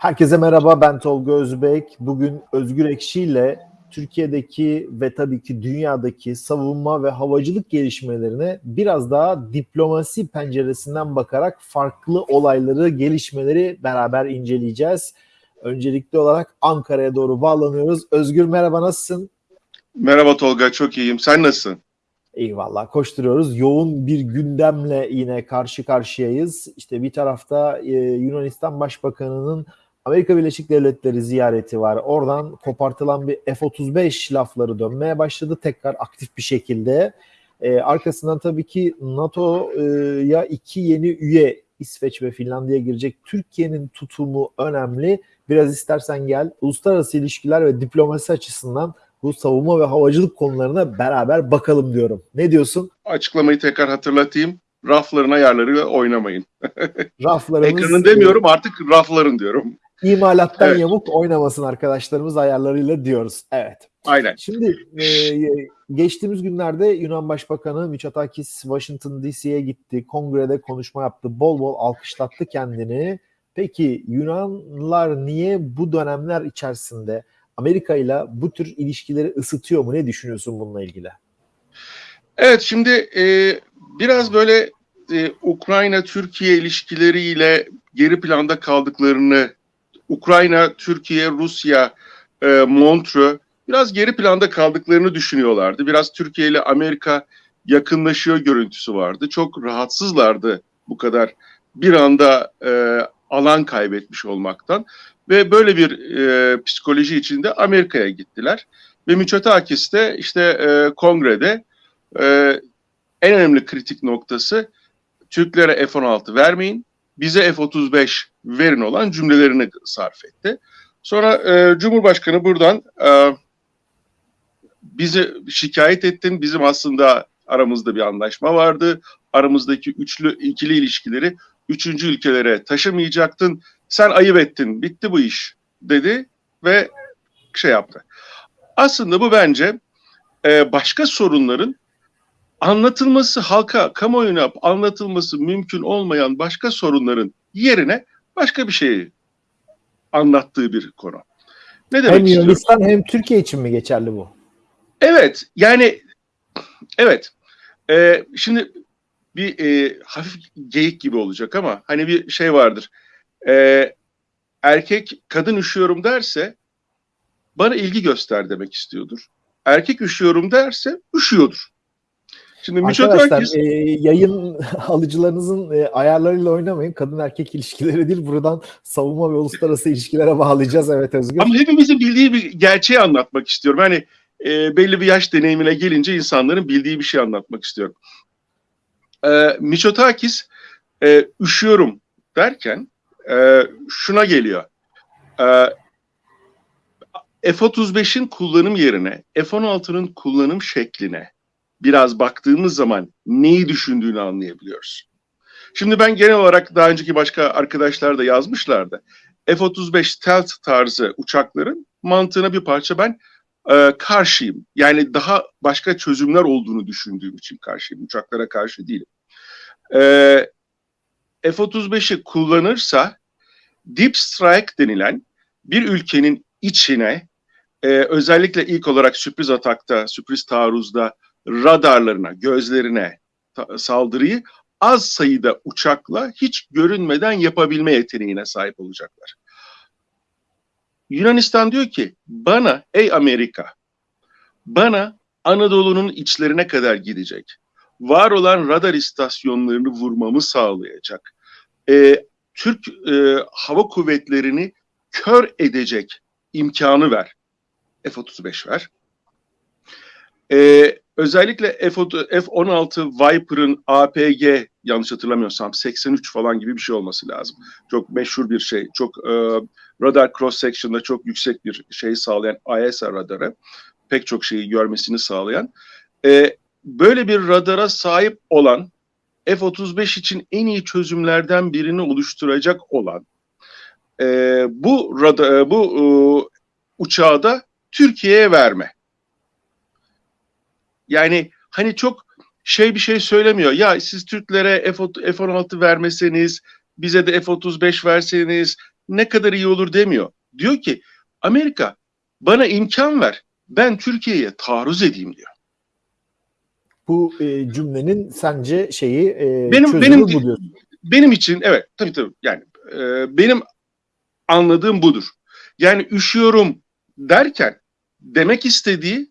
Herkese merhaba ben Tolga Özbek. Bugün Özgür Ekşi ile Türkiye'deki ve tabii ki dünyadaki savunma ve havacılık gelişmelerine biraz daha diplomasi penceresinden bakarak farklı olayları, gelişmeleri beraber inceleyeceğiz. Öncelikli olarak Ankara'ya doğru bağlanıyoruz. Özgür merhaba nasılsın? Merhaba Tolga çok iyiyim. Sen nasılsın? Eyvallah koşturuyoruz. Yoğun bir gündemle yine karşı karşıyayız. İşte bir tarafta e, Yunanistan Başbakanı'nın Amerika Birleşik Devletleri ziyareti var. Oradan kopartılan bir F-35 lafları dönmeye başladı tekrar aktif bir şekilde. Ee, arkasından tabii ki NATO'ya iki yeni üye İsveç ve Finlandiya girecek. Türkiye'nin tutumu önemli. Biraz istersen gel uluslararası ilişkiler ve diplomasi açısından bu savunma ve havacılık konularına beraber bakalım diyorum. Ne diyorsun? Açıklamayı tekrar hatırlatayım. Rafların ayarlarıyla oynamayın. Raflarımız... Ekranın demiyorum artık rafların diyorum. İmalattan Evet. yamuk oynamasın arkadaşlarımız ayarlarıyla diyoruz. Evet. Aynen. Şimdi e, geçtiğimiz günlerde Yunan Başbakanı Mitsotakis Washington DC'ye gitti. Kongrede konuşma yaptı. Bol bol alkışlattı kendini. Peki Yunanlılar niye bu dönemler içerisinde Amerika ile bu tür ilişkileri ısıtıyor mu? Ne düşünüyorsun bununla ilgili? Evet şimdi e, biraz böyle e, Ukrayna-Türkiye ilişkileriyle geri planda kaldıklarını, Ukrayna, Türkiye, Rusya, e, Montreux biraz geri planda kaldıklarını düşünüyorlardı. Biraz Türkiye ile Amerika yakınlaşıyor görüntüsü vardı. Çok rahatsızlardı bu kadar bir anda e, alan kaybetmiş olmaktan ve böyle bir e, psikoloji içinde Amerika'ya gittiler. Ve Mitsotakis de işte e, kongrede e, en önemli kritik noktası Türklere F-16 vermeyin, bize F-35 verin olan cümlelerini sarf etti. Sonra e, Cumhurbaşkanı buradan e, bizi şikayet ettin, bizim aslında aramızda bir anlaşma vardı, aramızdaki üçlü ikili ilişkileri üçüncü ülkelere taşımayacaktın, sen ayıp ettin, bitti bu iş dedi ve şey yaptı. Aslında bu bence e, başka sorunların anlatılması halka, kamuoyuna anlatılması mümkün olmayan başka sorunların yerine başka bir şeyi anlattığı bir konu. Ne demek Hem istiyorum? Yunanistan hem Türkiye için mi geçerli bu? Evet, yani evet. Ee, şimdi bir e, hafif geyik gibi olacak ama hani bir şey vardır. Ee, erkek kadın üşüyorum derse bana ilgi göster demek istiyordur. Erkek üşüyorum derse üşüyordur. Şimdi Arkadaşlar Mitsotakis e, yayın alıcılarınızın e, ayarlarıyla oynamayın. Kadın erkek ilişkileri değil. Buradan savunma ve uluslararası ilişkilere bağlayacağız. Evet Özgür. Ama hepimizin bildiği bir gerçeği anlatmak istiyorum. Hani e, belli bir yaş deneyimine gelince insanların bildiği bir şey anlatmak istiyorum. E, Mitsotakis e, üşüyorum derken e, şuna geliyor. E, F-35'in kullanım yerine F-16'nın kullanım şekline biraz baktığımız zaman neyi düşündüğünü anlayabiliyoruz. Şimdi ben genel olarak daha önceki başka arkadaşlar da yazmışlardı. F-35 stealth tarzı uçakların mantığına bir parça ben e, karşıyım. Yani daha başka çözümler olduğunu düşündüğüm için karşıyım. Uçaklara karşı değilim. E, F-35'i kullanırsa deep strike denilen bir ülkenin içine e, özellikle ilk olarak sürpriz atakta, sürpriz taarruzda radarlarına, gözlerine saldırıyı az sayıda uçakla hiç görünmeden yapabilme yeteneğine sahip olacaklar. Yunanistan diyor ki bana ey Amerika bana Anadolu'nun içlerine kadar gidecek. Var olan radar istasyonlarını vurmamı sağlayacak. Ee, Türk e, hava kuvvetlerini kör edecek imkanı ver. F-35 ver. Ee, özellikle F-16 Viper'ın APG yanlış hatırlamıyorsam 83 falan gibi bir şey olması lazım. Çok meşhur bir şey. Çok e, radar cross section'da çok yüksek bir şey sağlayan ISR radarı. Pek çok şeyi görmesini sağlayan. E, böyle bir radara sahip olan F-35 için en iyi çözümlerden birini oluşturacak olan e, bu radar, bu e, uçağı da Türkiye'ye verme. Yani hani çok şey bir şey söylemiyor. Ya siz Türklere F-16 vermeseniz, bize de F-35 verseniz ne kadar iyi olur demiyor. Diyor ki Amerika bana imkan ver ben Türkiye'ye taarruz edeyim diyor. Bu e, cümlenin sence şeyi e, Benim- benim- diyorsun. Benim için evet tabii tabii yani e, benim anladığım budur. Yani üşüyorum derken demek istediği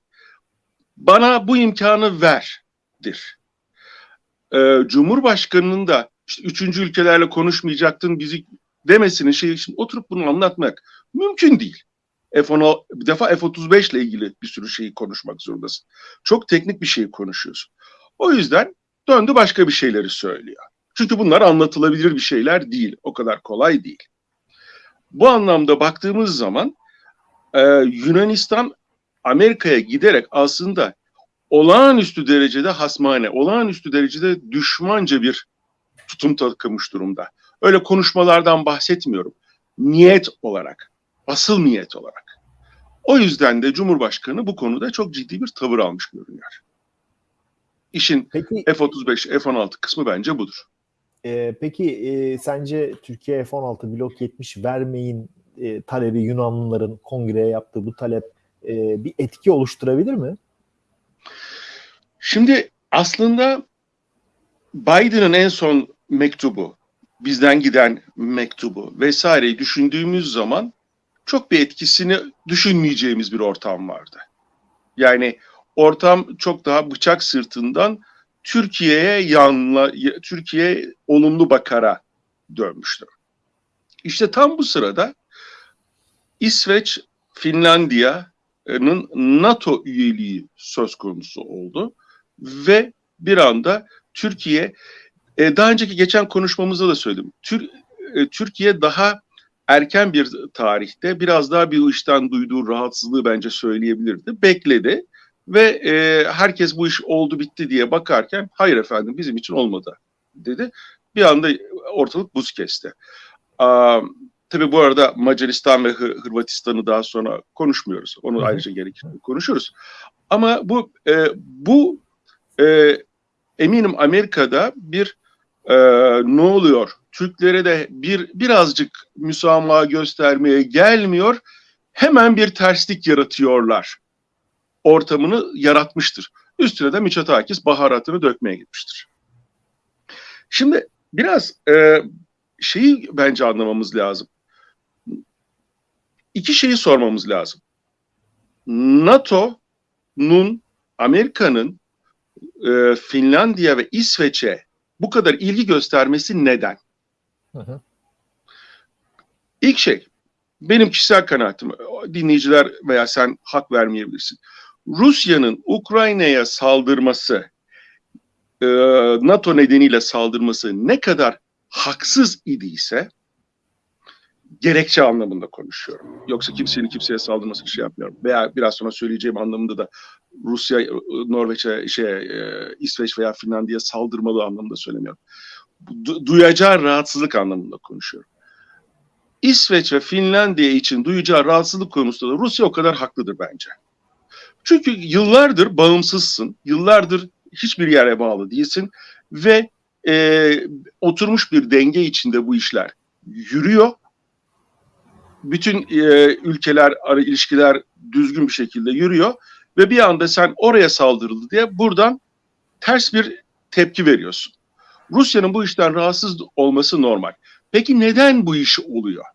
bana bu imkanı verdir. E, Cumhurbaşkanının da işte üçüncü ülkelerle konuşmayacaktın bizi demesinin şeyi şimdi oturup bunu anlatmak mümkün değil. F-16 bir defa F-35 ile ilgili bir sürü şeyi konuşmak zorundasın. Çok teknik bir şeyi konuşuyorsun. O yüzden döndü başka bir şeyleri söylüyor. Çünkü bunlar anlatılabilir bir şeyler değil. O kadar kolay değil. Bu anlamda baktığımız zaman e, Yunanistan Amerika'ya giderek aslında olağanüstü derecede hasmane, olağanüstü derecede düşmanca bir tutum takılmış durumda. Öyle konuşmalardan bahsetmiyorum. Niyet olarak, asıl niyet olarak. O yüzden de Cumhurbaşkanı bu konuda çok ciddi bir tavır almış görünüyor. İşin Peki F-35, F-16 kısmı bence budur. e, peki e, sence Türkiye F-16 blok 70 vermeyin e, talebi Yunanlıların kongreye yaptığı bu talep e, bir etki oluşturabilir mi? Şimdi aslında Biden'ın en son mektubu, bizden giden mektubu vesaireyi düşündüğümüz zaman çok bir etkisini düşünmeyeceğimiz bir ortam vardı. Yani ortam çok daha bıçak sırtından Türkiye'ye yanla, Türkiye olumlu bakara dönmüştü. İşte tam bu sırada İsveç, Finlandiya'nın NATO üyeliği söz konusu oldu ve bir anda Türkiye e, daha önceki geçen konuşmamızda da söyledim. E, Türkiye daha erken bir tarihte biraz daha bir işten duyduğu rahatsızlığı bence söyleyebilirdi. Bekledi ve e, herkes bu iş oldu bitti diye bakarken hayır efendim bizim için olmadı dedi. Bir anda ortalık buz kesti. Tabii bu arada Macaristan ve Hı- Hırvatistan'ı daha sonra konuşmuyoruz. Onu ayrıca gerekir konuşuruz. Ama bu e, bu e, eminim Amerika'da bir e, ne oluyor? Türklere de bir birazcık müsamaha göstermeye gelmiyor. Hemen bir terslik yaratıyorlar. Ortamını yaratmıştır. Üstüne de Mitsotakis baharatını dökmeye gitmiştir. Şimdi biraz e, şeyi bence anlamamız lazım. İki şeyi sormamız lazım. NATO'nun, Amerika'nın e, Finlandiya ve İsveç'e bu kadar ilgi göstermesi neden? Hı hı. İlk şey, benim kişisel kanaatim, dinleyiciler veya sen hak vermeyebilirsin. Rusya'nın Ukrayna'ya saldırması, e, NATO nedeniyle saldırması ne kadar haksız idiyse, gerekçe anlamında konuşuyorum. Yoksa kimsenin kimseye saldırması bir şey yapmıyorum. Veya biraz sonra söyleyeceğim anlamında da Rusya, Norveç'e, şey, e, İsveç veya Finlandiya saldırmalı anlamında söylemiyorum. Du- duyacağı rahatsızlık anlamında konuşuyorum. İsveç ve Finlandiya için duyacağı rahatsızlık konusunda da Rusya o kadar haklıdır bence. Çünkü yıllardır bağımsızsın, yıllardır hiçbir yere bağlı değilsin ve e, oturmuş bir denge içinde bu işler yürüyor. Bütün e, ülkeler, ara ilişkiler düzgün bir şekilde yürüyor ve bir anda sen oraya saldırıldı diye buradan ters bir tepki veriyorsun. Rusya'nın bu işten rahatsız olması normal. Peki neden bu iş oluyor?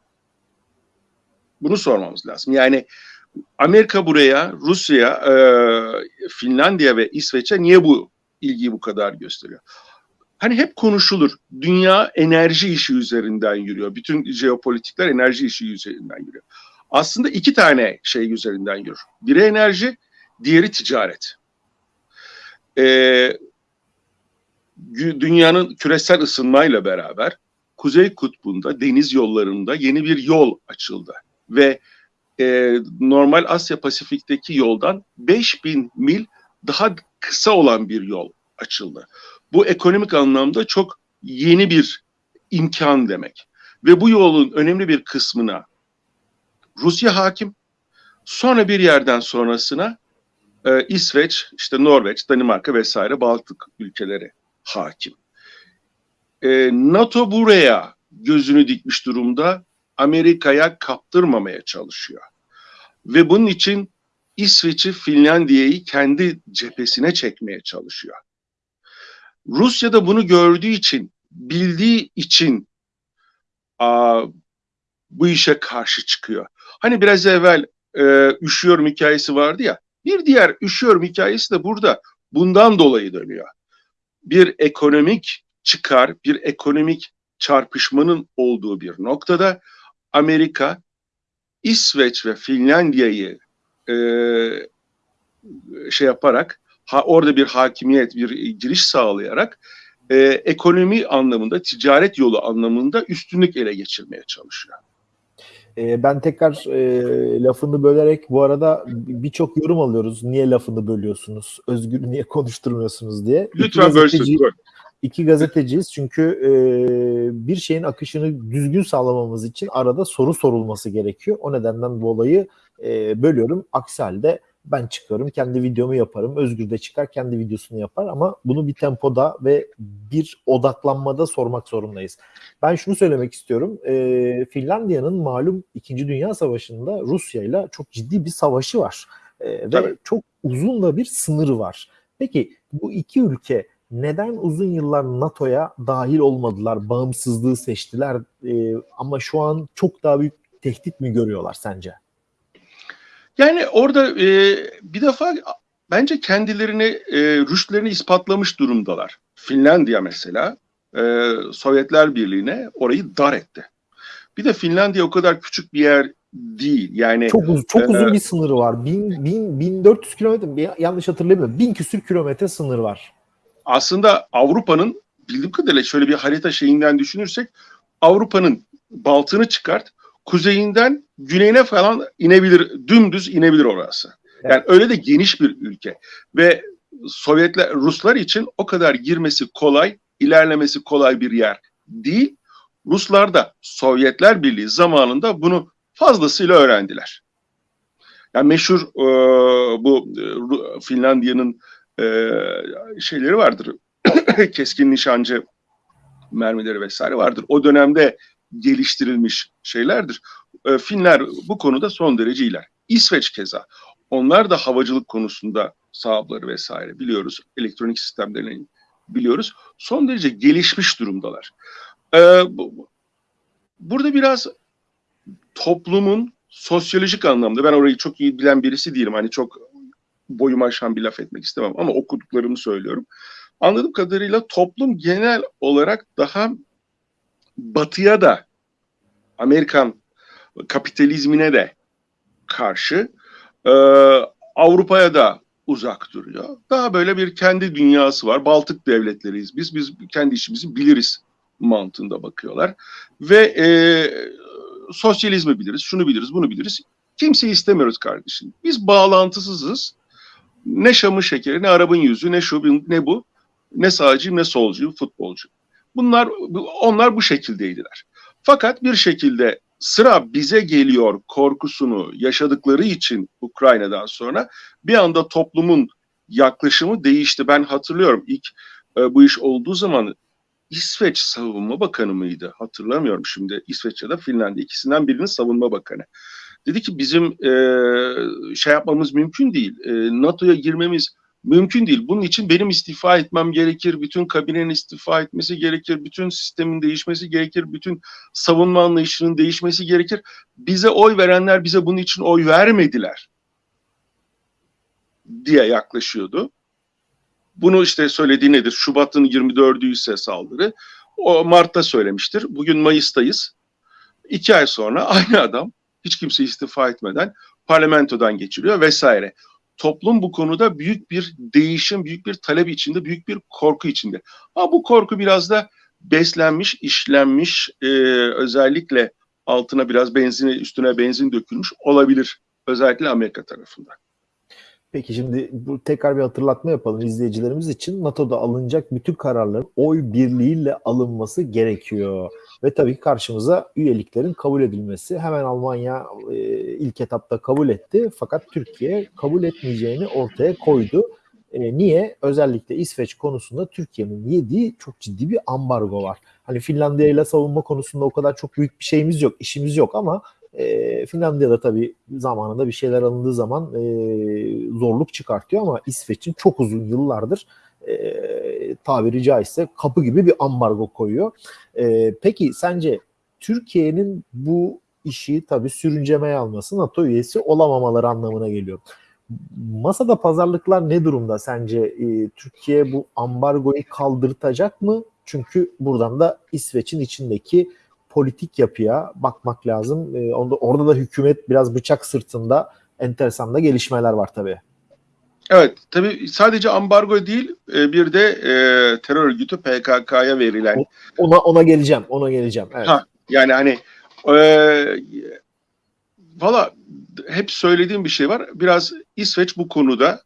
Bunu sormamız lazım. Yani Amerika buraya, Rusya, e, Finlandiya ve İsveç'e niye bu ilgiyi bu kadar gösteriyor? Hani hep konuşulur. Dünya enerji işi üzerinden yürüyor. Bütün jeopolitikler enerji işi üzerinden yürüyor. Aslında iki tane şey üzerinden yürür. Biri enerji, diğeri ticaret. Ee, dünyanın küresel ısınmayla beraber Kuzey Kutbu'nda deniz yollarında yeni bir yol açıldı. Ve e, normal Asya Pasifik'teki yoldan 5000 mil daha kısa olan bir yol açıldı. Bu ekonomik anlamda çok yeni bir imkan demek. Ve bu yolun önemli bir kısmına Rusya hakim. Sonra bir yerden sonrasına e, İsveç, işte Norveç, Danimarka vesaire Baltık ülkeleri hakim. E, NATO buraya gözünü dikmiş durumda Amerika'ya kaptırmamaya çalışıyor. Ve bunun için İsveç'i, Finlandiya'yı kendi cephesine çekmeye çalışıyor. Rusya da bunu gördüğü için, bildiği için a, bu işe karşı çıkıyor. Hani biraz evvel e, üşüyorum hikayesi vardı ya, bir diğer üşüyorum hikayesi de burada bundan dolayı dönüyor. Bir ekonomik çıkar, bir ekonomik çarpışmanın olduğu bir noktada Amerika, İsveç ve Finlandiya'yı e, şey yaparak, ha, orada bir hakimiyet, bir giriş sağlayarak e, ekonomi anlamında, ticaret yolu anlamında üstünlük ele geçirmeye çalışıyor. E, ben tekrar e, lafını bölerek bu arada birçok yorum alıyoruz. Niye lafını bölüyorsunuz? Özgür niye konuşturmuyorsunuz diye. Lütfen İki bölsün. gazeteci- böl. İki gazeteciyiz çünkü e, bir şeyin akışını düzgün sağlamamız için arada soru sorulması gerekiyor. O nedenden dolayı e, bölüyorum. Aksi halde ben çıkıyorum, kendi videomu yaparım. Özgür de çıkar, kendi videosunu yapar ama bunu bir tempoda ve bir odaklanmada sormak zorundayız. Ben şunu söylemek istiyorum. E, Finlandiya'nın malum 2. Dünya Savaşı'nda Rusya ile çok ciddi bir savaşı var. E, ve çok uzun da bir sınırı var. Peki bu iki ülke neden uzun yıllar NATO'ya dahil olmadılar, bağımsızlığı seçtiler e, ama şu an çok daha büyük tehdit mi görüyorlar sence? Yani orada e, bir defa bence kendilerini, e, rüştlerini ispatlamış durumdalar. Finlandiya mesela e, Sovyetler Birliği'ne orayı dar etti. Bir de Finlandiya o kadar küçük bir yer değil. Yani Çok uzun, çok uzun bir sınırı var. 1000 1000 1400 kilometre yanlış hatırlamıyorum. 1000 küsür kilometre sınır var. aslında Avrupa'nın bildiğim kadarıyla şöyle bir harita şeyinden düşünürsek Avrupa'nın baltını çıkart, kuzeyinden güneyine falan inebilir, dümdüz inebilir orası. Yani öyle de geniş bir ülke ve Sovyetler, Ruslar için o kadar girmesi kolay, ilerlemesi kolay bir yer değil. Ruslar da Sovyetler Birliği zamanında bunu fazlasıyla öğrendiler. Yani meşhur e, bu e, Finlandiya'nın e, şeyleri vardır. Keskin nişancı mermileri vesaire vardır. O dönemde geliştirilmiş şeylerdir. E, Finler bu konuda son derece iler. İsveç keza. Onlar da havacılık konusunda sahapları vesaire biliyoruz. Elektronik sistemlerini biliyoruz. Son derece gelişmiş durumdalar. E, bu- burada biraz toplumun sosyolojik anlamda ben orayı çok iyi bilen birisi değilim. Hani çok boyumu aşan bir laf etmek istemem ama okuduklarımı söylüyorum. Anladığım kadarıyla toplum genel olarak daha batıya da Amerikan kapitalizmine de karşı e, Avrupa'ya da uzak duruyor. Daha böyle bir kendi dünyası var. Baltık devletleriyiz biz. Biz kendi işimizi biliriz mantığında bakıyorlar. Ve e, sosyalizmi biliriz, şunu biliriz, bunu biliriz. Kimseyi istemiyoruz kardeşim. Biz bağlantısızız. Ne Şam'ın şekeri, ne Arap'ın yüzü, ne şu, ne bu. Ne sağcıyım, ne solcuyum, futbolcu. Bunlar, onlar bu şekildeydiler. Fakat bir şekilde sıra bize geliyor korkusunu yaşadıkları için Ukrayna'dan sonra bir anda toplumun yaklaşımı değişti. Ben hatırlıyorum ilk e, bu iş olduğu zaman İsveç Savunma Bakanı mıydı? Hatırlamıyorum şimdi. İsveç ya da Finlandiya ikisinden birinin savunma bakanı. Dedi ki bizim e, şey yapmamız mümkün değil. E, NATO'ya girmemiz mümkün değil. Bunun için benim istifa etmem gerekir. Bütün kabinenin istifa etmesi gerekir. Bütün sistemin değişmesi gerekir. Bütün savunma anlayışının değişmesi gerekir. Bize oy verenler bize bunun için oy vermediler diye yaklaşıyordu. Bunu işte söylediği nedir? Şubat'ın 24'ü ise saldırı. O Mart'ta söylemiştir. Bugün Mayıs'tayız. İki ay sonra aynı adam hiç kimse istifa etmeden parlamentodan geçiriyor vesaire. Toplum bu konuda büyük bir değişim, büyük bir talep içinde, büyük bir korku içinde. Ama bu korku biraz da beslenmiş, işlenmiş, e, özellikle altına biraz benzin, üstüne benzin dökülmüş olabilir. Özellikle Amerika tarafından. Peki şimdi bu tekrar bir hatırlatma yapalım izleyicilerimiz için. NATO'da alınacak bütün kararların oy birliğiyle alınması gerekiyor. Ve tabii ki karşımıza üyeliklerin kabul edilmesi. Hemen Almanya e, ilk etapta kabul etti. Fakat Türkiye kabul etmeyeceğini ortaya koydu. E, niye? Özellikle İsveç konusunda Türkiye'nin yediği çok ciddi bir ambargo var. Hani Finlandiya ile savunma konusunda o kadar çok büyük bir şeyimiz yok, işimiz yok ama e, Finlandiya'da tabii zamanında bir şeyler alındığı zaman e, zorluk çıkartıyor ama İsveç'in çok uzun yıllardır e, tabiri caizse kapı gibi bir ambargo koyuyor. E, peki sence Türkiye'nin bu işi tabii sürüncemeye alması NATO üyesi olamamaları anlamına geliyor. Masada pazarlıklar ne durumda sence? E, Türkiye bu ambargoyu kaldırtacak mı? Çünkü buradan da İsveç'in içindeki politik yapıya bakmak lazım. E, onda, orada da hükümet biraz bıçak sırtında enteresan da gelişmeler var tabii. Evet, tabii sadece ambargo değil, e, bir de e, terör örgütü PKK'ya verilen. Ona ona geleceğim, ona geleceğim. Evet. Ha, yani hani e, valla hep söylediğim bir şey var. Biraz İsveç bu konuda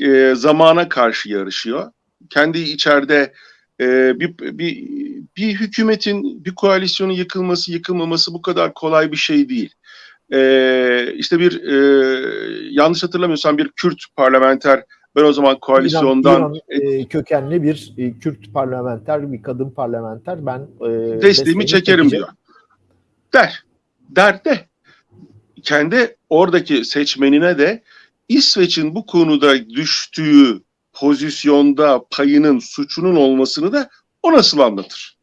e, zamana karşı yarışıyor. Kendi içeride e, bir, bir, bir hükümetin, bir koalisyonun yıkılması, yıkılmaması bu kadar kolay bir şey değil. E, işte bir e, yanlış hatırlamıyorsam bir Kürt parlamenter ben o zaman koalisyondan İran, İran e, kökenli bir e, Kürt parlamenter, bir kadın parlamenter ben e, desteğimi, çekerim çekeceğim. diyor. Der. Der de kendi oradaki seçmenine de İsveç'in bu konuda düştüğü pozisyonda payının suçunun olmasını da o nasıl anlatır?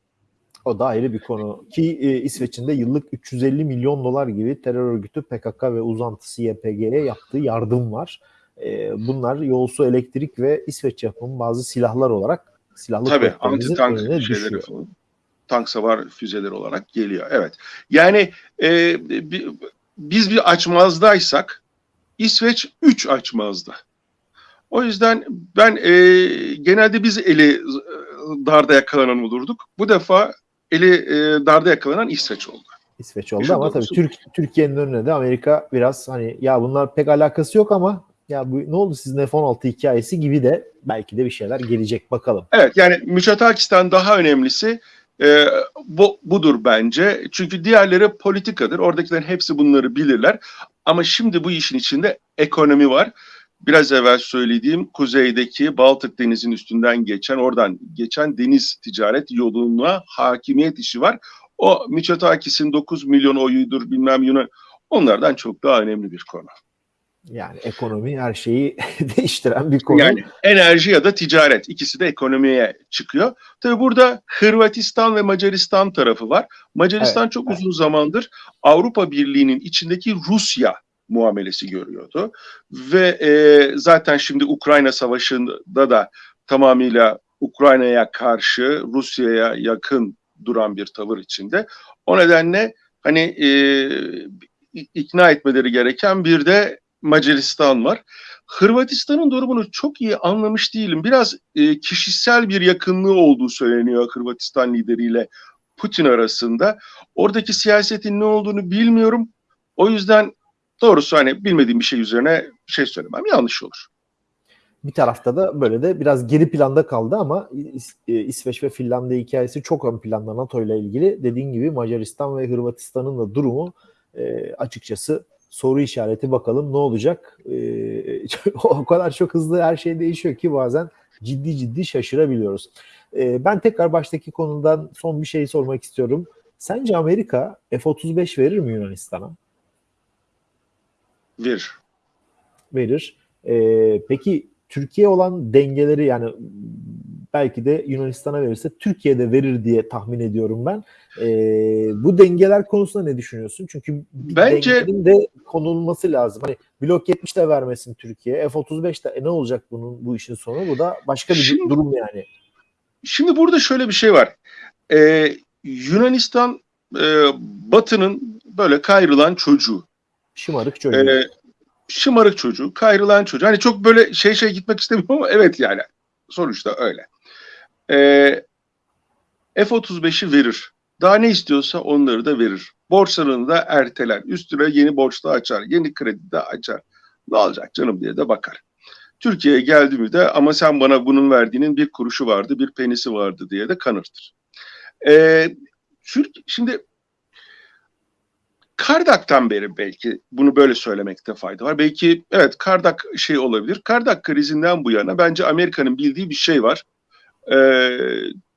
O da ayrı bir konu. Ki e, İsveç'in de yıllık 350 milyon dolar gibi terör örgütü PKK ve uzantısı YPG'ye yaptığı yardım var. E, bunlar yolsu elektrik ve İsveç yapımı bazı silahlar olarak silahlı Tabii anti tank şeyleri falan. Tank savar füzeleri olarak geliyor. Evet. Yani e, biz bir açmazdaysak İsveç 3 açmazda. O yüzden ben e, genelde biz eli darda yakalanan olurduk. Bu defa eli e, darda yakalanan İsveç oldu. İsveç oldu ama tabii Türk, Türkiye'nin önüne de Amerika biraz hani ya bunlar pek alakası yok ama ya bu ne oldu sizin F-16 hikayesi gibi de belki de bir şeyler gelecek bakalım. Evet yani Müçatakistan daha önemlisi e, bu, budur bence. Çünkü diğerleri politikadır. Oradakilerin hepsi bunları bilirler. Ama şimdi bu işin içinde ekonomi var biraz evvel söylediğim kuzeydeki Baltık Denizi'nin üstünden geçen, oradan geçen deniz ticaret yoluna hakimiyet işi var. O Mitsotakis'in 9 milyon oyudur bilmem Yunan onlardan çok daha önemli bir konu. Yani ekonomi her şeyi değiştiren bir konu. Yani enerji ya da ticaret ikisi de ekonomiye çıkıyor. Tabii burada Hırvatistan ve Macaristan tarafı var. Macaristan evet, çok evet. uzun zamandır Avrupa Birliği'nin içindeki Rusya muamelesi görüyordu. Ve e, zaten şimdi Ukrayna Savaşı'nda da tamamıyla Ukrayna'ya karşı Rusya'ya yakın duran bir tavır içinde. O nedenle hani e, ikna etmeleri gereken bir de Macaristan var. Hırvatistan'ın durumunu çok iyi anlamış değilim. Biraz e, kişisel bir yakınlığı olduğu söyleniyor Hırvatistan lideriyle Putin arasında. Oradaki siyasetin ne olduğunu bilmiyorum. O yüzden doğrusu hani bilmediğim bir şey üzerine şey söylemem yanlış olur. Bir tarafta da böyle de biraz geri planda kaldı ama e, İsveç ve Finlandiya hikayesi çok ön planda NATO ile ilgili. Dediğin gibi Macaristan ve Hırvatistan'ın da durumu e, açıkçası soru işareti bakalım ne olacak. E, o kadar çok hızlı her şey değişiyor ki bazen ciddi ciddi şaşırabiliyoruz. E, ben tekrar baştaki konudan son bir şey sormak istiyorum. Sence Amerika F-35 verir mi Yunanistan'a? Verir. Verir. Ee, peki Türkiye olan dengeleri yani belki de Yunanistan'a verirse Türkiye'de verir diye tahmin ediyorum ben. Ee, bu dengeler konusunda ne düşünüyorsun? Çünkü Bence dengenin de konulması lazım. Hani blok 70 de vermesin Türkiye. F-35 de e, ne olacak bunun bu işin sonu? Bu da başka bir şimdi, durum yani. Şimdi burada şöyle bir şey var. Ee, Yunanistan e, Batı'nın böyle kayrılan çocuğu. Şımarık çocuğu. Ee, şımarık çocuğu, kayrılan çocuğu. Hani çok böyle şey şey gitmek istemiyorum ama evet yani. Sonuçta öyle. Ee, F-35'i verir. Daha ne istiyorsa onları da verir. Borçlarını da erteler. Üstüne yeni borçla açar. Yeni kredi de açar. Ne olacak canım diye de bakar. Türkiye'ye geldi mi de ama sen bana bunun verdiğinin bir kuruşu vardı, bir penisi vardı diye de kanırtır. Ee, Türk, şimdi Kardak'tan beri belki bunu böyle söylemekte fayda var. Belki evet Kardak şey olabilir. Kardak krizinden bu yana bence Amerika'nın bildiği bir şey var. Ee,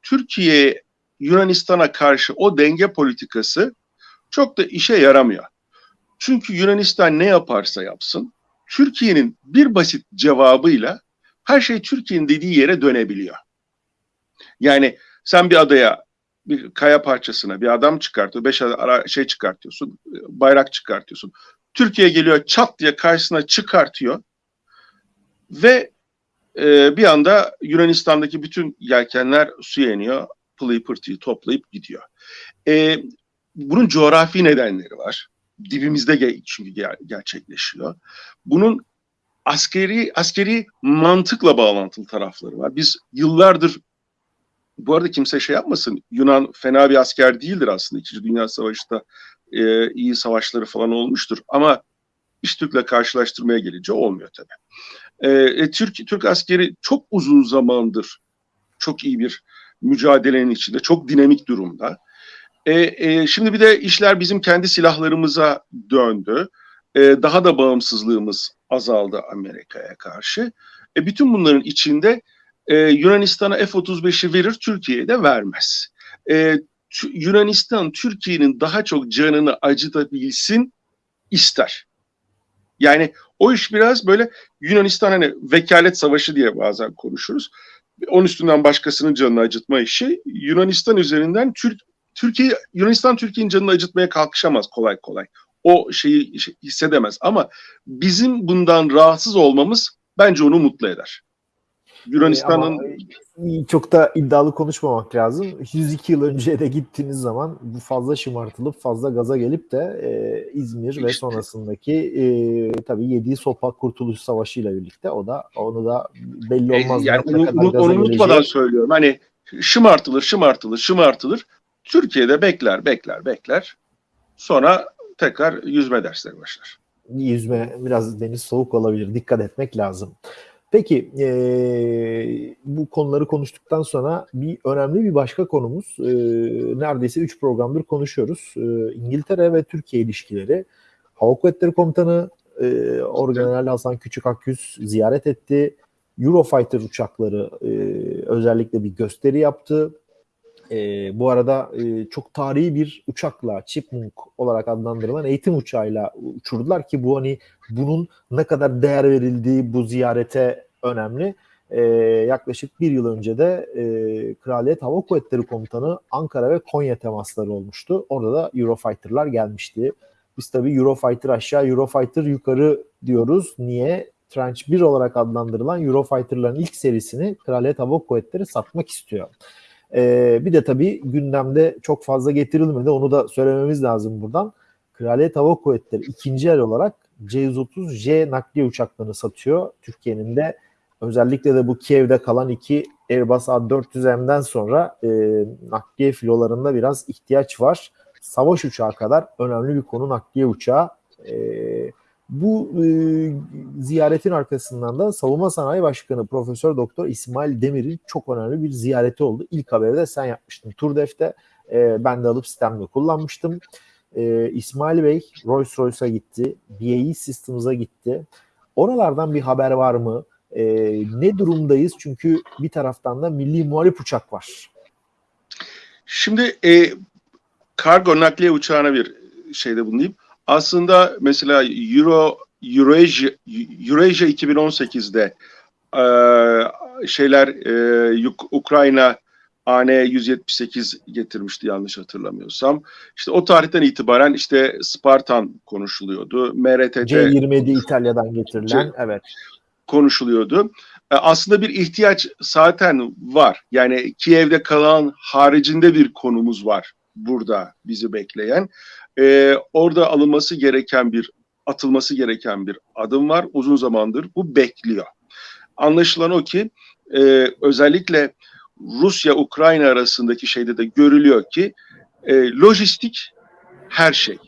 Türkiye Yunanistan'a karşı o denge politikası çok da işe yaramıyor. Çünkü Yunanistan ne yaparsa yapsın Türkiye'nin bir basit cevabıyla her şey Türkiye'nin dediği yere dönebiliyor. Yani sen bir adaya bir kaya parçasına bir adam çıkartıyor, beş ara şey çıkartıyorsun, bayrak çıkartıyorsun. Türkiye geliyor çat diye karşısına çıkartıyor ve e, bir anda Yunanistan'daki bütün yelkenler suya iniyor, pılıyı pırtıyı toplayıp gidiyor. E, bunun coğrafi nedenleri var. Dibimizde çünkü gerçekleşiyor. Bunun askeri askeri mantıkla bağlantılı tarafları var. Biz yıllardır bu arada kimse şey yapmasın. Yunan fena bir asker değildir aslında. İkinci Dünya Savaşı'da e, iyi savaşları falan olmuştur. Ama iş Türk'le karşılaştırmaya gelince olmuyor tabii. E, e, Türk, Türk askeri çok uzun zamandır çok iyi bir mücadelenin içinde, çok dinamik durumda. E, e, şimdi bir de işler bizim kendi silahlarımıza döndü. E, daha da bağımsızlığımız azaldı Amerika'ya karşı. E, bütün bunların içinde e, Yunanistan'a F-35'i verir, Türkiye'ye de vermez. E, Yunanistan Türkiye'nin daha çok canını acıtabilsin ister. Yani o iş biraz böyle Yunanistan hani vekalet savaşı diye bazen konuşuruz. Onun üstünden başkasının canını acıtma işi Yunanistan üzerinden Türk Türkiye Yunanistan Türkiye'nin canını acıtmaya kalkışamaz kolay kolay. O şeyi hissedemez ama bizim bundan rahatsız olmamız bence onu mutlu eder. Yunanistan'ın çok da iddialı konuşmamak lazım. 102 yıl önce de gittiğiniz zaman bu fazla şımartılıp fazla gaza gelip de e, İzmir işte. ve sonrasındaki e, tabii yediği sopa Kurtuluş Savaşı ile birlikte o da onu da belli e, olmaz. E, yani onu, onu, onu unutmadan söylüyorum. Hani şımartılır, şımartılır, şımartılır. Türkiye'de bekler, bekler, bekler. Sonra tekrar yüzme dersleri başlar. Yüzme biraz deniz soğuk olabilir. Dikkat etmek lazım. Peki e, bu konuları konuştuktan sonra bir önemli bir başka konumuz e, neredeyse 3 programdır konuşuyoruz. E, İngiltere ve Türkiye ilişkileri. Hava Kuvvetleri Komutanı e, Orgeneral Hasan Küçük Akyüz ziyaret etti. Eurofighter uçakları e, özellikle bir gösteri yaptı. E, bu arada e, çok tarihi bir uçakla Chipmunk olarak adlandırılan eğitim uçağıyla uçurdular ki bu hani bunun ne kadar değer verildiği bu ziyarete önemli. E, yaklaşık bir yıl önce de e, Kraliyet Hava Kuvvetleri Komutanı Ankara ve Konya temasları olmuştu. Orada da Eurofighter'lar gelmişti. Biz tabii Eurofighter aşağı, Eurofighter yukarı diyoruz. Niye? Tranche 1 olarak adlandırılan Eurofighter'ların ilk serisini Kraliyet Hava Kuvvetleri satmak istiyor. Ee, bir de tabii gündemde çok fazla getirilmedi. Onu da söylememiz lazım buradan. Kraliyet Hava Kuvvetleri ikinci el olarak C-130J nakliye uçaklarını satıyor. Türkiye'nin de özellikle de bu Kiev'de kalan iki Airbus A400M'den sonra e, nakliye filolarında biraz ihtiyaç var. Savaş uçağı kadar önemli bir konu nakliye uçağı. E, bu e, ziyaretin arkasından da Savunma Sanayi Başkanı Profesör Doktor İsmail Demir'in çok önemli bir ziyareti oldu. İlk haberi de sen yapmıştın Turdef'te. E, ben de alıp sistemde kullanmıştım. E, İsmail Bey Rolls Royce'a gitti. BAE Systems'a gitti. Oralardan bir haber var mı? E, ne durumdayız? Çünkü bir taraftan da milli muharip uçak var. Şimdi e, kargo nakliye uçağına bir şeyde bulunayım aslında mesela Euro Eurasia, Eurasia 2018'de e, şeyler e, Ukrayna AN 178 getirmişti yanlış hatırlamıyorsam. İşte o tarihten itibaren işte Spartan konuşuluyordu. MRT'de C27 İtalya'dan getirilen C, evet konuşuluyordu. E, aslında bir ihtiyaç zaten var. Yani Kiev'de kalan haricinde bir konumuz var burada bizi bekleyen e, orada alınması gereken bir atılması gereken bir adım var. Uzun zamandır bu bekliyor. Anlaşılan o ki e, özellikle Rusya-Ukrayna arasındaki şeyde de görülüyor ki e, lojistik her şey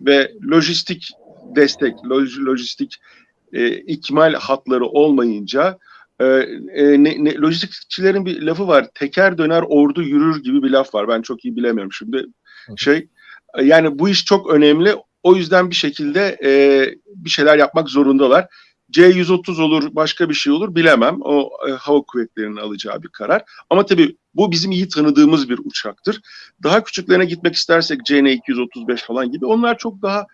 ve lojistik destek, loj, lojistik e, ikmal hatları olmayınca e, e, ne, ne, lojistikçilerin bir lafı var. Teker döner ordu yürür gibi bir laf var. Ben çok iyi bilemiyorum şimdi. Şey yani bu iş çok önemli. O yüzden bir şekilde e, bir şeyler yapmak zorundalar. C-130 olur, başka bir şey olur bilemem. O e, hava kuvvetlerinin alacağı bir karar. Ama tabii bu bizim iyi tanıdığımız bir uçaktır. Daha küçüklerine gitmek istersek CN-235 falan gibi onlar çok daha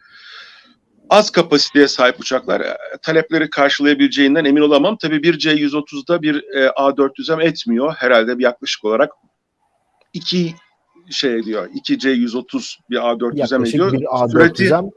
az kapasiteye sahip uçaklar. E, talepleri karşılayabileceğinden emin olamam. Tabii bir C-130'da bir e, A400M etmiyor. Herhalde yaklaşık olarak iki şey diyor. 2 C-130 bir A400M Yaklaşık ediyor. bir Sürati A400M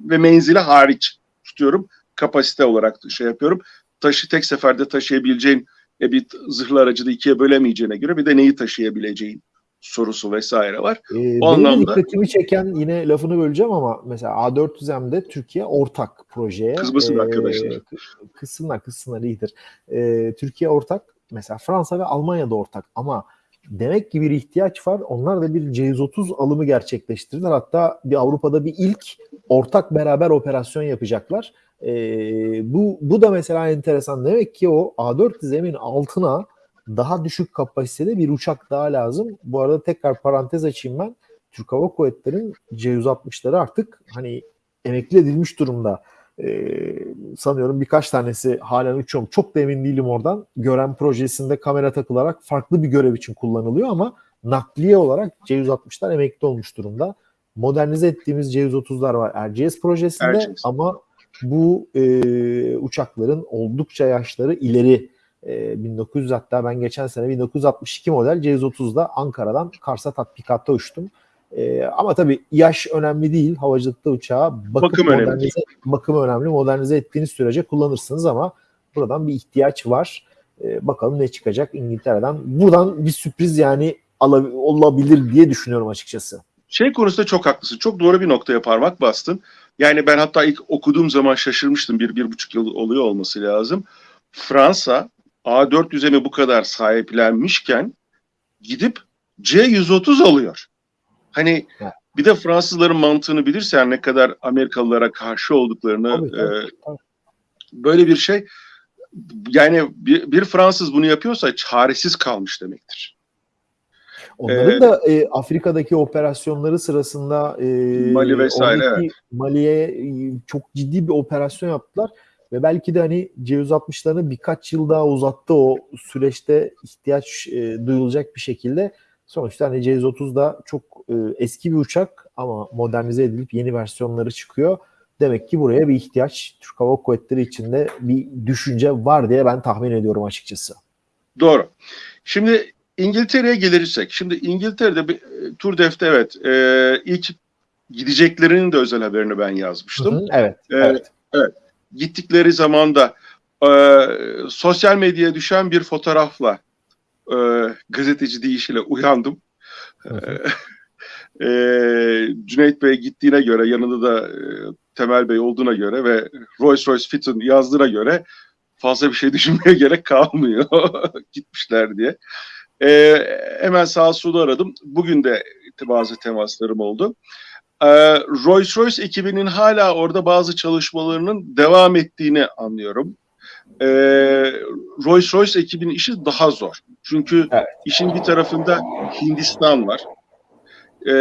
ve menzili hariç tutuyorum. Kapasite olarak şey yapıyorum. Taşı tek seferde taşıyabileceğin e, bir zırhlı aracı da ikiye bölemeyeceğine göre bir de neyi taşıyabileceğin sorusu vesaire var. Ee, benim de anlamda- dikkatimi çeken yine lafını böleceğim ama mesela A400M'de Türkiye ortak projeye. Kızmasın Ee, arkadaşlar. kı- Kızsınlar kızsınlar iyidir. Ee, Türkiye ortak. Mesela Fransa ve Almanya da ortak ama demek ki bir ihtiyaç var. Onlar da bir C-130 alımı gerçekleştirdiler. Hatta bir Avrupa'da bir ilk ortak beraber operasyon yapacaklar. Ee, bu, bu da mesela enteresan. Demek ki o A400M'in altına daha düşük kapasitede bir uçak daha lazım. Bu arada tekrar parantez açayım ben. Türk Hava Kuvvetleri'nin C-160'ları artık hani emekli edilmiş durumda. Ee, sanıyorum birkaç tanesi halen uçuyor. Çok da emin değilim oradan. Gören projesinde kamera takılarak farklı bir görev için kullanılıyor ama nakliye olarak C-160'lar emekli olmuş durumda. Modernize ettiğimiz C-130'lar var Erciyes projesinde Erciyes. ama bu e, uçakların oldukça yaşları ileri. E, 1900 hatta ben geçen sene 1962 model C-130'da Ankara'dan Kars'a tatbikatta uçtum. E, ama tabii yaş önemli değil. Havacılıkta uçağı bakıp Bakım önemli. bakım önemli. Modernize ettiğiniz sürece kullanırsınız ama buradan bir ihtiyaç var. E, bakalım ne çıkacak İngiltere'den. Buradan bir sürpriz yani olabilir diye düşünüyorum açıkçası. Şey konusunda çok haklısın. Çok doğru bir noktaya parmak bastın. Yani ben hatta ilk okuduğum zaman şaşırmıştım. Bir, bir buçuk yıl oluyor olması lazım. Fransa A400'e bu kadar sahiplenmişken gidip C130 alıyor. Hani Evet. bir de Fransızların mantığını bilirsen ne kadar Amerikalılara karşı olduklarını Tabii, tabii, e, tabii. böyle bir şey yani bir, bir Fransız bunu yapıyorsa çaresiz kalmış demektir. Onların Ee, da e, Afrika'daki operasyonları sırasında e, Mali vesaire, oradaki Mali'ye e, çok ciddi bir operasyon yaptılar ve belki de hani C-160'larını birkaç yıl daha uzattı o süreçte ihtiyaç e, duyulacak bir şekilde. Sonuçta hani C-130 da çok e, eski bir uçak ama modernize edilip yeni versiyonları çıkıyor. Demek ki buraya bir ihtiyaç Türk Hava Kuvvetleri içinde bir düşünce var diye ben tahmin ediyorum açıkçası. Doğru. Şimdi İngiltere'ye gelirsek. Şimdi İngiltere'de bir e, Tour Def'te evet e, ilk gideceklerinin de özel haberini ben yazmıştım. Hı hı, evet, Evet. evet. Gittikleri zaman da e, sosyal medyaya düşen bir fotoğrafla e, gazeteci deyişiyle uyandım. Hı. E, Cüneyt Bey gittiğine göre yanında da e, Temel Bey olduğuna göre ve Rolls Royce Fitton yazdığına göre fazla bir şey düşünmeye gerek kalmıyor gitmişler diye. E, hemen sağ solu aradım. Bugün de bazı temaslarım oldu. E, Rolls Royce ekibinin hala orada bazı çalışmalarının devam ettiğini anlıyorum. E, Rolls Royce ekibinin işi daha zor. Çünkü Evet. işin bir tarafında Hindistan var. E,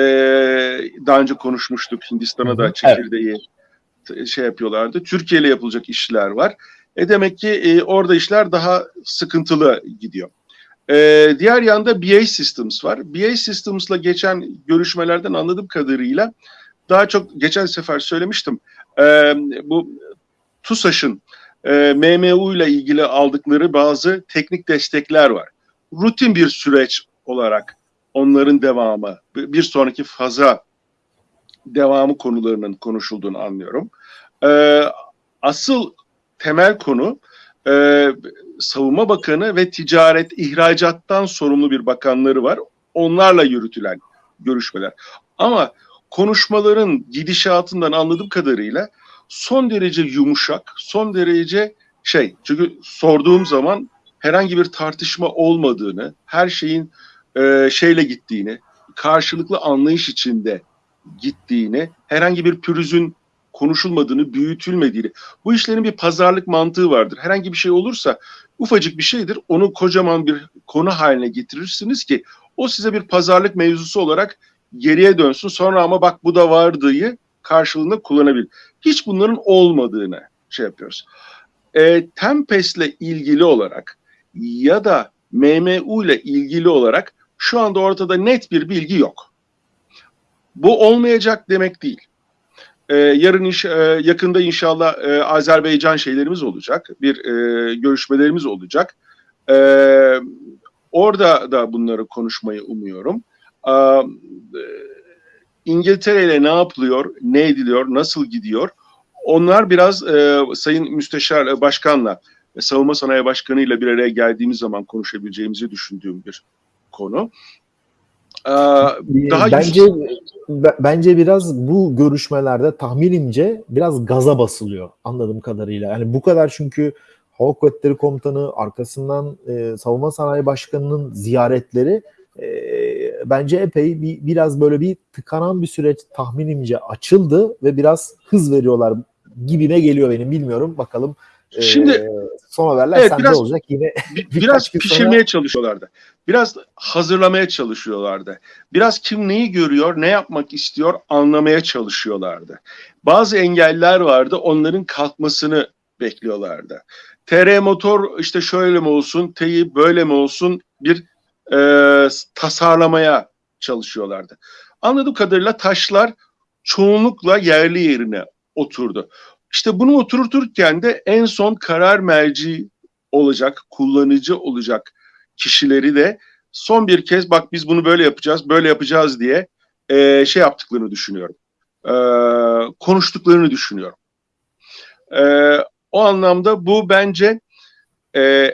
daha önce konuşmuştuk. Hindistan'a da çekirdeği t- şey yapıyorlardı. Türkiye ile yapılacak işler var. E demek ki e, orada işler daha sıkıntılı gidiyor. E, diğer yanda BA Systems var. BA Systems'la geçen görüşmelerden anladığım kadarıyla daha çok geçen sefer söylemiştim. E, bu TUSAŞ'ın e, MMU ile ilgili aldıkları bazı teknik destekler var. Rutin bir süreç olarak onların devamı, bir sonraki faza devamı konularının konuşulduğunu anlıyorum. E, asıl temel konu e, Savunma Bakanı ve Ticaret İhracattan sorumlu bir bakanları var. Onlarla yürütülen görüşmeler. Ama konuşmaların gidişatından anladığım kadarıyla son derece yumuşak, son derece şey çünkü sorduğum zaman herhangi bir tartışma olmadığını, her şeyin e, şeyle gittiğini, karşılıklı anlayış içinde gittiğini, herhangi bir pürüzün konuşulmadığını, büyütülmediğini. Bu işlerin bir pazarlık mantığı vardır. Herhangi bir şey olursa ufacık bir şeydir. Onu kocaman bir konu haline getirirsiniz ki o size bir pazarlık mevzusu olarak geriye dönsün sonra ama bak bu da vardığı karşılığında kullanabilir. Hiç bunların olmadığını şey yapıyoruz. E, Tempest'le ilgili olarak ya da MMU ile ilgili olarak şu anda ortada net bir bilgi yok. Bu olmayacak demek değil. Ee, yarın iş, e, yakında inşallah e, Azerbaycan şeylerimiz olacak, bir e, görüşmelerimiz olacak. E, orada da bunları konuşmayı umuyorum. E, İngiltere ile ne yapılıyor, ne ediliyor, nasıl gidiyor? Onlar biraz e, Sayın Müsteşar e, Başkan'la ve Savunma Sanayi Başkanı ile bir araya geldiğimiz zaman konuşabileceğimizi düşündüğüm bir konu. Ee, daha bence bence biraz bu görüşmelerde tahminimce biraz gaza basılıyor anladığım kadarıyla. Yani bu kadar çünkü Hava Kuvvetleri Komutanı arkasından e, Savunma Sanayi Başkanı'nın ziyaretleri e, bence epey bir, biraz böyle bir tıkanan bir süreç tahminimce açıldı ve biraz hız veriyorlar gibime geliyor benim bilmiyorum bakalım. Şimdi ee, son haberler evet, sende biraz, olacak yine. biraz pişirmeye sonra... çalışıyorlardı. Biraz hazırlamaya çalışıyorlardı. Biraz kim neyi görüyor, ne yapmak istiyor anlamaya çalışıyorlardı. Bazı engeller vardı, onların kalkmasını bekliyorlardı. TR motor işte şöyle mi olsun, TEİ böyle mi olsun bir e, tasarlamaya çalışıyorlardı. Anladığım kadarıyla taşlar çoğunlukla yerli yerine oturdu. İşte bunu oturturken de en son karar merci olacak, kullanıcı olacak kişileri de son bir kez bak biz bunu böyle yapacağız, böyle yapacağız diye e, şey yaptıklarını düşünüyorum. E, konuştuklarını düşünüyorum. E, o anlamda bu bence e,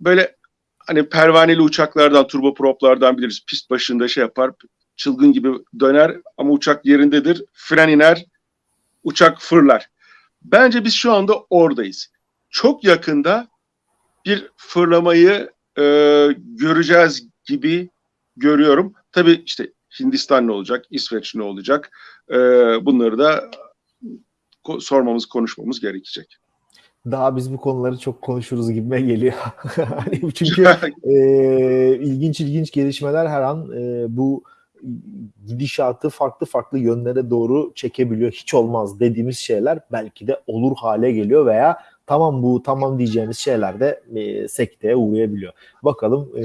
böyle hani pervaneli uçaklardan, turboproplardan biliriz. Pist başında şey yapar, çılgın gibi döner ama uçak yerindedir. Fren iner, uçak fırlar. Bence biz şu anda oradayız. Çok yakında bir fırlamayı e, göreceğiz gibi görüyorum. Tabii işte Hindistan ne olacak, İsveç ne olacak e, bunları da sormamız, konuşmamız gerekecek. Daha biz bu konuları çok konuşuruz gibime geliyor. Hani çünkü e, ilginç ilginç gelişmeler her an e, bu gidişatı farklı farklı yönlere doğru çekebiliyor. Hiç olmaz dediğimiz şeyler belki de olur hale geliyor veya tamam bu tamam diyeceğimiz şeyler de e, sekteye uğrayabiliyor. Bakalım e,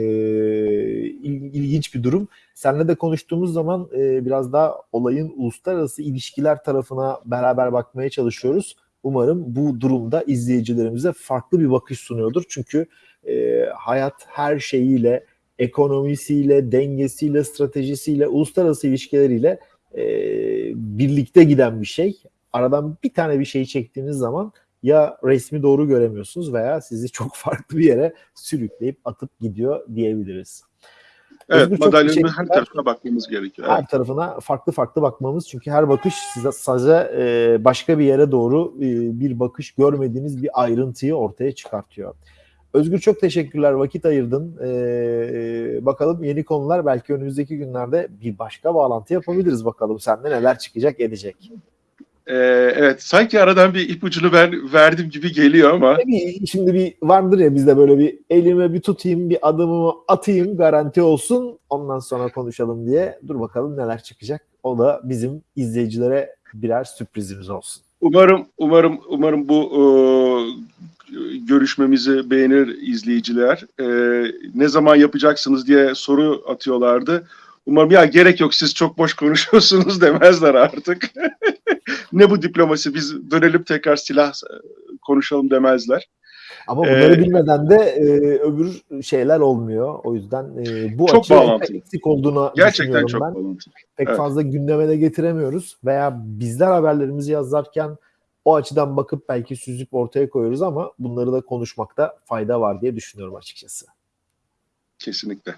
ilginç bir durum. Seninle de konuştuğumuz zaman e, biraz daha olayın uluslararası ilişkiler tarafına beraber bakmaya çalışıyoruz. Umarım bu durumda izleyicilerimize farklı bir bakış sunuyordur. Çünkü e, hayat her şeyiyle ekonomisiyle, dengesiyle, stratejisiyle, uluslararası ilişkileriyle e, birlikte giden bir şey. Aradan bir tane bir şeyi çektiğiniz zaman ya resmi doğru göremiyorsunuz veya sizi çok farklı bir yere sürükleyip atıp gidiyor diyebiliriz. Evet, madalyonun her tarafına bakmamız gerekiyor. Her tarafına farklı farklı bakmamız çünkü her bakış size sadece e, başka bir yere doğru e, bir bakış görmediğiniz bir ayrıntıyı ortaya çıkartıyor. Özgür çok teşekkürler vakit ayırdın. Ee, bakalım yeni konular belki önümüzdeki günlerde bir başka bağlantı yapabiliriz bakalım sende neler çıkacak edecek. Ee, evet sanki aradan bir ipucunu ben verdim gibi geliyor ama. Tabii şimdi bir vardır ya bizde böyle bir elime bir tutayım bir adımımı atayım garanti olsun ondan sonra konuşalım diye. Dur bakalım neler çıkacak. O da bizim izleyicilere birer sürprizimiz olsun. Umarım umarım umarım bu e, görüşmemizi beğenir izleyiciler. E, ne zaman yapacaksınız diye soru atıyorlardı. Umarım ya gerek yok siz çok boş konuşuyorsunuz demezler artık. ne bu diplomasi biz dönelim tekrar silah e, konuşalım demezler. Ama bunları ee, bilmeden de e, öbür şeyler olmuyor. O yüzden e, bu çok açı eksik olduğunu Gerçekten çok ben. Bağlantılı. Pek evet. fazla gündeme de getiremiyoruz. Veya bizler haberlerimizi yazarken o açıdan bakıp belki süzüp ortaya koyuyoruz ama bunları da konuşmakta fayda var diye düşünüyorum açıkçası. Kesinlikle.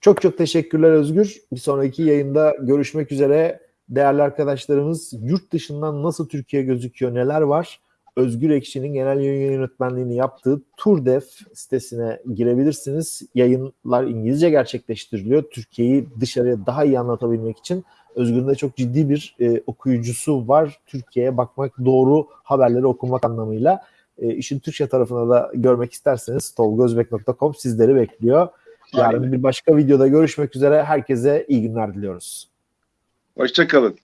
Çok çok teşekkürler Özgür. Bir sonraki yayında görüşmek üzere. Değerli arkadaşlarımız yurt dışından nasıl Türkiye gözüküyor, neler var? Özgür Ekşi'nin genel yayın yönetmenliğini yaptığı Turdef sitesine girebilirsiniz. Yayınlar İngilizce gerçekleştiriliyor. Türkiye'yi dışarıya daha iyi anlatabilmek için Özgür'ün de çok ciddi bir e, okuyucusu var. Türkiye'ye bakmak, doğru haberleri okumak anlamıyla. E, işin Türkçe tarafına da görmek isterseniz tolgozbek.com sizleri bekliyor. Yarın bir başka videoda görüşmek üzere. Herkese iyi günler diliyoruz. Hoşçakalın.